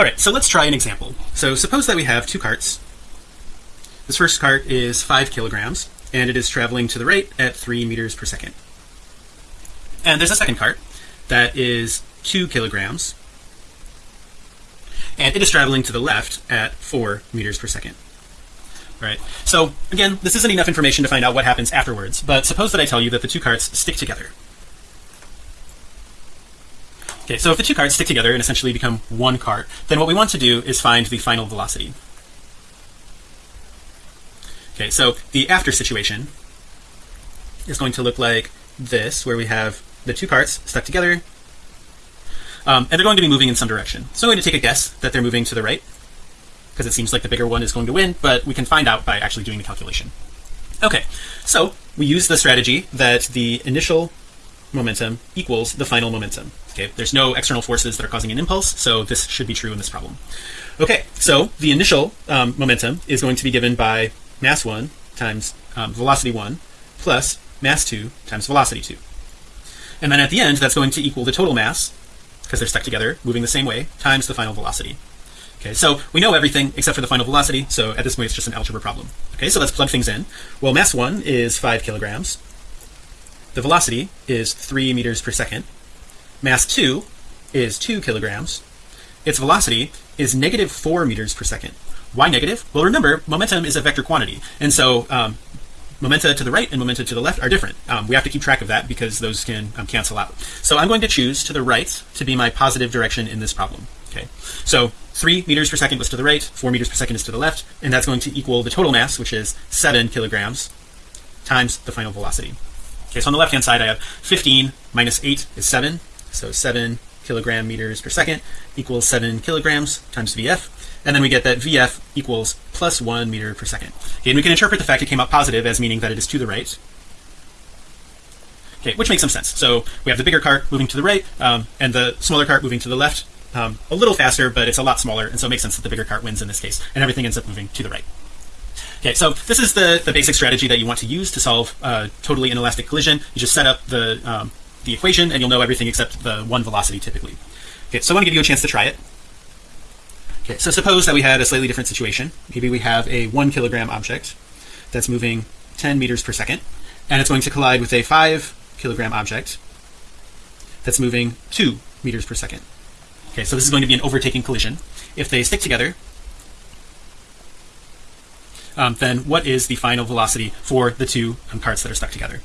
all right so let's try an example. So suppose that we have two carts. This first cart is five kilograms and it is traveling to the right at three meters per second. And there's a second cart that is two kilograms and it is traveling to the left at four meters per second. Right so again this isn't enough information to find out what happens afterwards but suppose that I tell you that the two carts stick together okay so if the two carts stick together and essentially become one cart then what we want to do is find the final velocity. Okay so the after situation is going to look like this where we have the two carts stuck together um, and they're going to be moving in some direction. So I'm going to take a guess that they're moving to the right because it seems like the bigger one is going to win but we can find out by actually doing the calculation. Okay so we use the strategy that the initial momentum equals the final momentum okay? There's no external forces that are causing an impulse so this should be true in this problem. Okay so the initial um, momentum is going to be given by mass 1 times um, velocity 1 plus mass 2 times velocity 2 and then at the end that's going to equal the total mass because they're stuck together moving the same way times the final velocity. Okay so we know everything except for the final velocity so at this point it's just an algebra problem. Okay so let's plug things in. Well mass one is five kilograms the velocity is three meters per second. Mass two is two kilograms. Its velocity is negative four meters per second. Why negative? Well remember momentum is a vector quantity. And so um, momenta to the right and momenta to the left are different. Um, we have to keep track of that because those can um, cancel out. So I'm going to choose to the right to be my positive direction in this problem okay? So three meters per second was to the right four meters per second is to the left and that's going to equal the total mass which is seven kilograms times the final velocity okay so on the left hand side I have 15 minus 8 is 7 so 7 kilogram meters per second equals 7 kilograms times VF and then we get that VF equals plus 1 meter per second. Okay, and we can interpret the fact it came out positive as meaning that it is to the right. Okay which makes some sense. So we have the bigger cart moving to the right um, and the smaller cart moving to the left um, a little faster but it's a lot smaller and so it makes sense that the bigger cart wins in this case and everything ends up moving to the right okay so this is the the basic strategy that you want to use to solve uh, totally inelastic collision. You just set up the um, the equation and you'll know everything except the one velocity typically. Okay so I want to give you a chance to try it. Okay so suppose that we had a slightly different situation. Maybe we have a one kilogram object that's moving 10 meters per second and it's going to collide with a five kilogram object that's moving two meters per second. Okay so this is going to be an overtaking collision. If they stick together um, then what is the final velocity for the two um, carts that are stuck together